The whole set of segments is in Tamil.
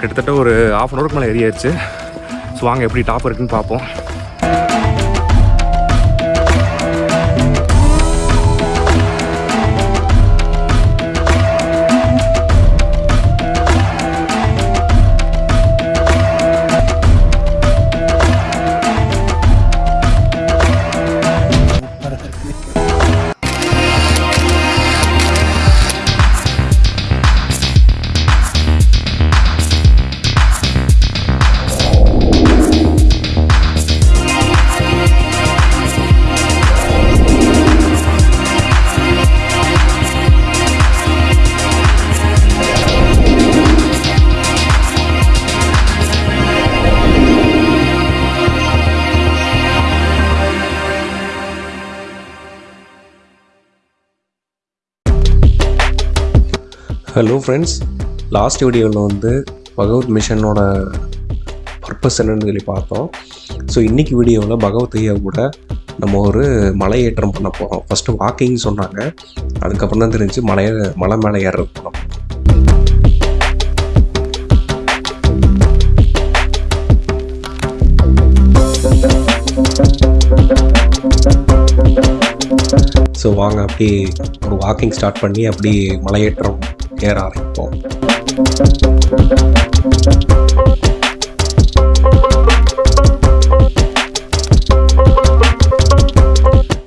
கிட்டத்தட்ட ஒரு ஆஃப் அன் ஹவருக்கு மேலே ஏறியாச்சு ஸோ வாங்க எப்படி டாப் இருக்குன்னு பார்ப்போம். ஹலோ ஃப்ரெண்ட்ஸ் லாஸ்ட் வீடியோவில் வந்து பகவத் மிஷனோட பர்பஸ் என்னன்னு சொல்லி பார்த்தோம். ஸோ இன்றைக்கி வீடியோவில் பகவத் ஐயா கூட நம்ம ஒரு மலையேற்றம் பண்ண போகிறோம் ஃபஸ்ட்டு வாக்கிங் சொன்னாங்க. அதுக்கப்புறம் தான் தெரிஞ்சு மலைய மலை மேலே ஏறுறது போகிறோம் ஸோ வாங்க அப்படி ஒரு வாக்கிங் ஸ்டார்ட் பண்ணி அப்படி மலையேற்றம் ஏற ஆரம்பிப்போம்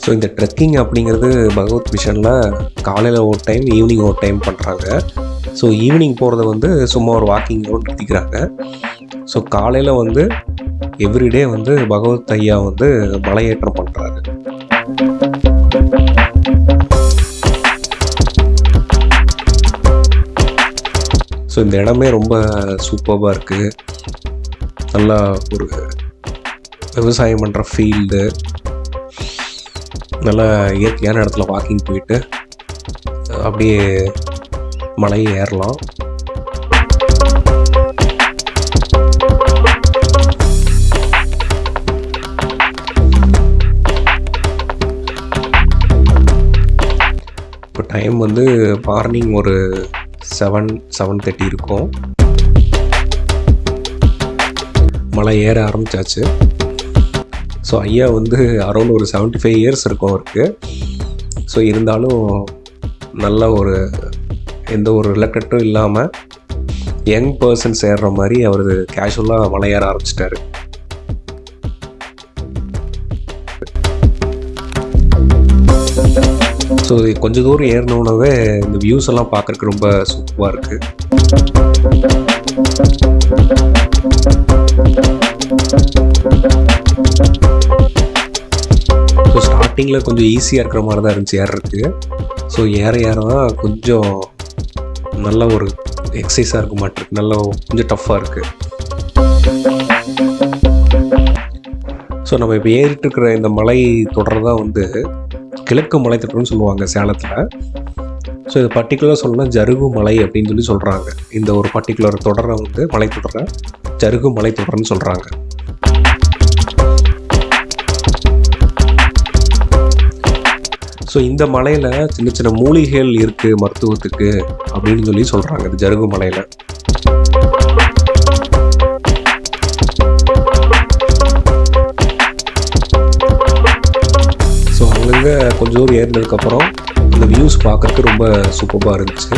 ஸோ இந்த ட்ரெக்கிங் அப்படிங்கிறது பகவத் மிஷனில் காலையில் ஒரு டைம் ஈவினிங் ஒரு டைம் பண்ணுறாங்க ஸோ ஈவினிங் போகிறத வந்து சும்மா ஒரு வாக்கிங் நிறுத்திக்கிறாங்க. ஸோ காலையில் வந்து எவ்ரிடே வந்து பகவத் ஐயா வந்து மலையேற்றம் பண்ணுறாரு ஸோ இந்த இடமே ரொம்ப சூப்பராக இருக்குது நல்லா ஒரு விவசாயம் பண்ணுற ஃபீல்டு நல்லா இயற்கையான இடத்துல வாக்கிங் போயிட்டு அப்படியே மலையை ஏறலாம். இப்போ டைம் வந்து மார்னிங் ஒரு செவன் செவன் தேர்ட்டி இருக்கும். மலை ஏற ஆரம்பித்தாச்சு ஸோ ஐயா வந்து அரௌண்ட் ஒரு செவன்ட்டி ஃபைவ் இயர்ஸ் இருக்கும் அவருக்கு. ஸோ இருந்தாலும் நல்ல ஒரு எந்த ஒரு ரிலக்டட்டும் இல்லாமல் யங் பர்சன்ஸ் ஏறுற மாதிரி அவர் கேஷுவலாக மலை ஏற ஆரம்பிச்சிட்டாரு. ஸோ கொஞ்ச தூரம் ஏறினோடவே இந்த வியூஸ் எல்லாம் பார்க்குறக்கு ரொம்ப சூப்பராக இருக்குது ஸோ ஸ்டார்டிங்கில் கொஞ்சம் ஈஸியாக இருக்கிற மாதிரி தான் இருந்துச்சு ஏறுறதுக்கு ஸோ ஏற ஏற தான் கொஞ்சம் நல்ல ஒரு எக்ஸசைஸாக இருக்க மாட்டிருக்கு நல்ல கொஞ்சம் டஃப்பாக இருக்குது ஸோ நம்ம இப்போ ஏறிட்டு இருக்கிற இந்த மலை தொடர் தான் வந்து கிழக்கு மலைத்தொடர்னு சொல்லுவாங்க சேலத்தில். ஸோ இது பர்டிகுலராக சொல்லணும்னா ஜருகு மலை அப்படின்னு சொல்லி சொல்கிறாங்க இந்த ஒரு பர்டிகுலர் தொடரை வந்து மலைத்தொடரை ஜருகு மலைத்தொடர்னு சொல்கிறாங்க ஸோ இந்த மலையில் சின்ன சின்ன மூலிகைகள் இருக்குது மருத்துவத்துக்கு அப்படின்னு சொல்லி சொல்கிறாங்க இந்த ஜருகு மலையில். அங்கங்கே கொஞ்சம் தூரம் ஏறினதுக்கப்புறம் அந்த வியூஸ் பார்க்கறதுக்கு ரொம்ப சூப்பராக இருந்துச்சு.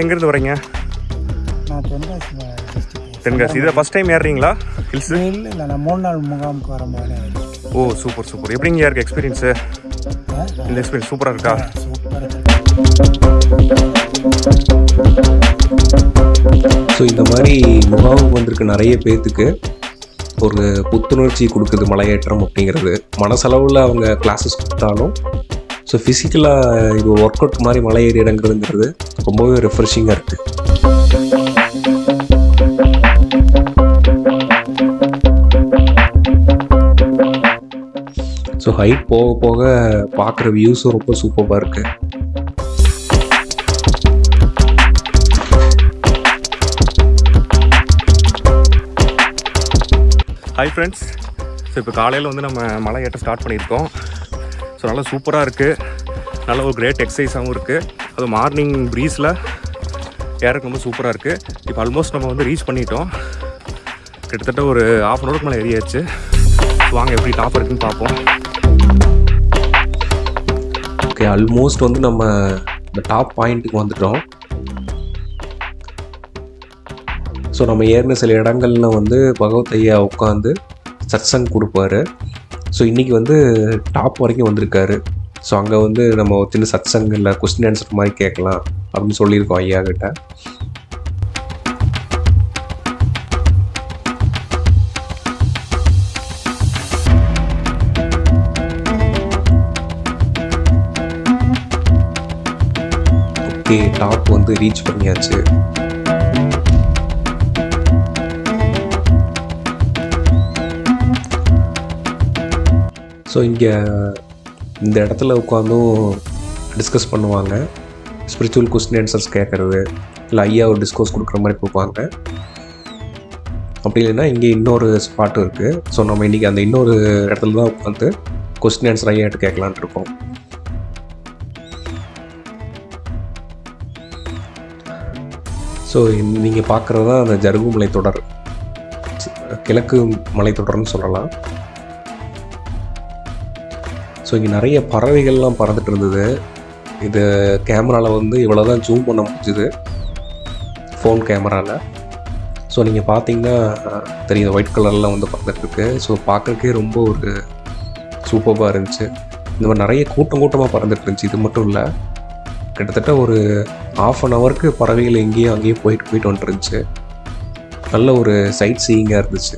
எங்கேருந்து வரீங்க? நான் தென்காசி தென்காசி இதை ஃபஸ்ட் டைம் ஏறுறீங்களா ஹில்ஸு இல்லை இல்லை நான் மூணு நாள் முகாமுக்கு வரும்போது ஓ சூப்பர் சூப்பர் எப்படிங்க இருக்கு எக்ஸ்பீரியன்ஸு இந்த எக்ஸ்பீரியன்ஸ் சூப்பராக இருக்கா? ஸோ இந்த மாதிரி முகாமுக்கு வந்திருக்க நிறைய பேர்த்துக்கு ஒரு புத்துணர்ச்சி கொடுக்குது மலையேற்றம் அப்படிங்கிறது. மனசளவில் அவங்க கிளாஸஸ் கொடுத்தாலும் ஸோ ஃபிசிக்கலாக இது ஒர்க் அவுட் மாதிரி மலை ஏறி இறங்குறதுங்கிறது ரொம்பவே ரெஃப்ரெஷிங்காக இருக்குது ஸோ ஹைட் போக போக பார்க்குற வியூஸும் ரொம்ப சூப்பராக இருக்குது ஹாய் ஃப்ரெண்ட்ஸ் ஸோ இப்போ காலையில் வந்து நம்ம மலை ஏற்ற ஸ்டார்ட் பண்ணியிருக்கோம். ஸோ நல்லா சூப்பராக இருக்குது நல்ல ஒரு கிரேட் எக்ஸசைஸாகவும் இருக்குது அது மார்னிங் ப்ரீஸில் ஏறக்கு ரொம்ப சூப்பராக இருக்குது இப்போ ஆல்மோஸ்ட் நம்ம வந்து ரீச் பண்ணிட்டோம். கிட்டத்தட்ட ஒரு ஆஃப் அன் ஹவருக்கு மேலே ஏறியாச்சு. வாங்க எப்படி டாப் இருக்குன்னு பார்ப்போம். ஓகே ஆல்மோஸ்ட் வந்து நம்ம இந்த டாப் பாயிண்ட்டுக்கு வந்துட்டோம். ஸோ நம்ம ஏறின சில இடங்கள்ல வந்து பகவத் ஐயா உட்காந்து சத்சங் கொடுப்பாரு. ஸோ இன்றைக்கி வந்து டாப் வரைக்கும் வந்திருக்காரு. ஸோ அங்கே வந்து நம்ம ஒரு சின்ன சத்சங் இல்லை கொஸ்டின் ஆன்சர் மாதிரி கேட்கலாம் அப்படின்னு சொல்லியிருக்கோம் ஐயா கிட்ட கே டாப் வந்து ரீச் பண்ணியாச்சு. ஸோ இங்கே இந்த இடத்துல உட்காந்தும் டிஸ்கஸ் பண்ணுவாங்க. ஸ்பிரிச்சுவல் கொஸ்டின் ஆன்சர்ஸ் கேட்குறது இல்லை ஐயா ஒரு டிஸ்கோஸ் கொடுக்குற மாதிரி கொடுப்பாங்க. அப்படி இல்லைன்னா இங்கே இன்னொரு ஸ்பாட்டும் இருக்குது ஸோ நம்ம இன்றைக்கி அந்த இன்னொரு இடத்துல தான் உட்காந்து கொஸ்டின் ஆன்சர் ஐயாட்டு கேட்கலான்ட்டு இருக்கோம். ஸோ நீங்கள் பார்க்குறது தான் அந்த ஜருகு மலைத்தொடர் கிழக்கு மலைத்தொடர்னு சொல்லலாம். ஸோ இங்கே நிறைய பறவைகள்லாம் பறந்துட்டு இருந்தது. இது கேமராவில் வந்து இவ்வளோ தான் ஜூம் பண்ண முடிஞ்சுது. ஃபோன் கேமராவில் ஸோ நீங்கள் பார்த்தீங்கன்னா தெரியும் ஒயிட் கலர்லாம் வந்து பறந்துட்டுருக்கு ஸோ பார்க்குறக்கே ரொம்ப ஒரு சூப்பராக இருந்துச்சு. இந்த மாதிரி நிறைய கூட்டம் கூட்டமாக பறந்துட்டு இருந்துச்சு. இது மட்டும் இல்லை கிட்டத்தட்ட ஒரு ஆஃப் அன் ஹவருக்கு பறவைகள் எங்கேயும் அங்கேயும் போயிட்டு போயிட்டு வந்துட்டு இருந்துச்சு. நல்ல ஒரு சைட் சீயிங்காக இருந்துச்சு.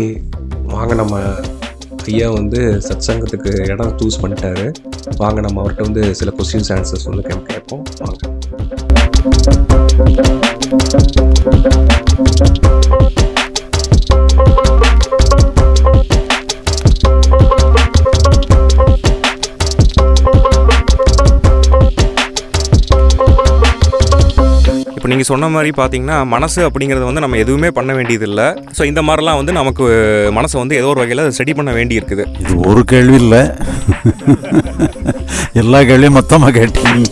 ஓகே வாங்க நம்ம ஐயா வந்து சத்சங்கத்துக்கு இடம் சூஸ் பண்ணிட்டாரு. வாங்க நம்ம அவர்கிட்ட வந்து சில கொஸ்டின்ஸ் ஆன்சர்ஸ் வந்து கேட்போம் வாங்க. நீங்கள் சொன்ன மாதிரி பார்த்தீங்கன்னா மனசு அப்படிங்கிறது வந்து நம்ம எதுவுமே பண்ண வேண்டியதில்லை. ஸோ இந்த மாதிரிலாம் வந்து நமக்கு மனசை வந்து ஏதோ ஒரு வகையில் ஸ்டடி பண்ண வேண்டி இருக்குது இது ஒரு கேள்வி இல்லை. எல்லா கேள்வியும் மொத்தமாக கேட்டீங்க.